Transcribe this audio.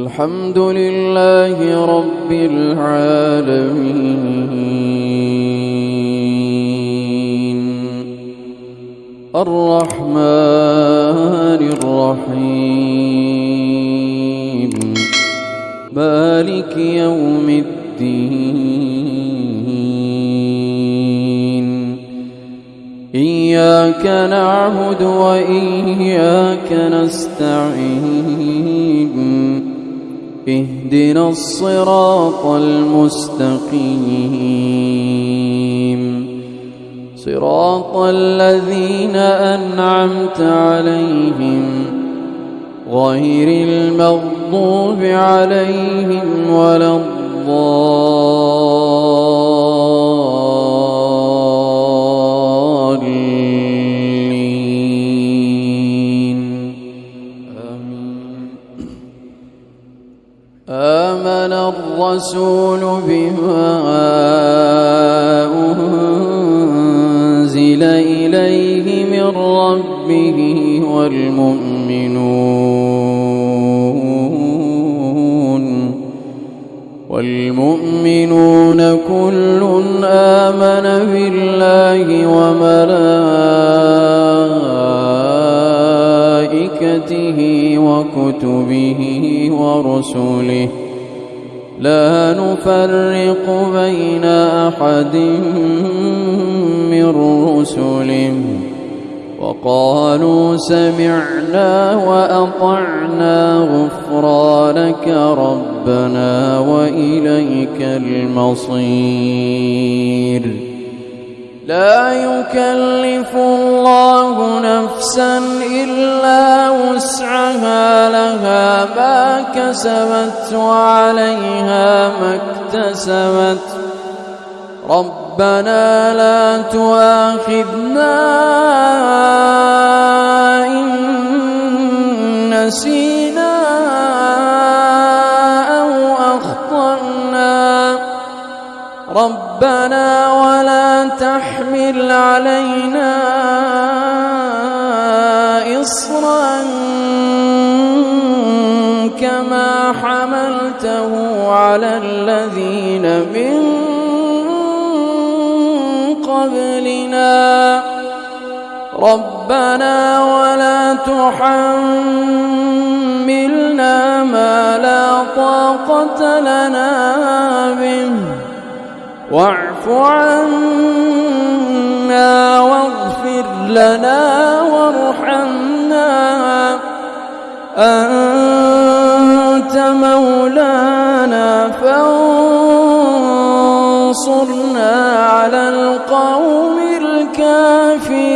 الحمد لله رب العالمين. الرحمن الرحيم. مالك يوم الدين. إياك نعبد وإياك نستعين. اهدنا الصراط المستقيم. صراط الذين أنعمت عليهم غير المغضوب عليهم ولا الضالين. آمن الرسول بما أنزل إليه من ربه والمؤمنون والمؤمنون كل آمن بالله وملائكته وكتبه ورسله. لا نفرق بين أحد من رسله. وقالوا سمعنا وأطعنا غفرانك ربنا وإليك المصير. لا يكلف الله نفسا إلا وسعها لها ما كسبت وعليها ما اكتسبت. ربنا لا تؤاخذنا إن نسينا أو أخطأنا. ربنا ولا تحمل علينا إصرا كما حملته على الذين من قبلنا. ربنا ولا تحملنا ما لا طاقة لنا واعف عنا واغفر لنا وارحمنا. أنت مولانا فانصرنا على القوم الكافرين.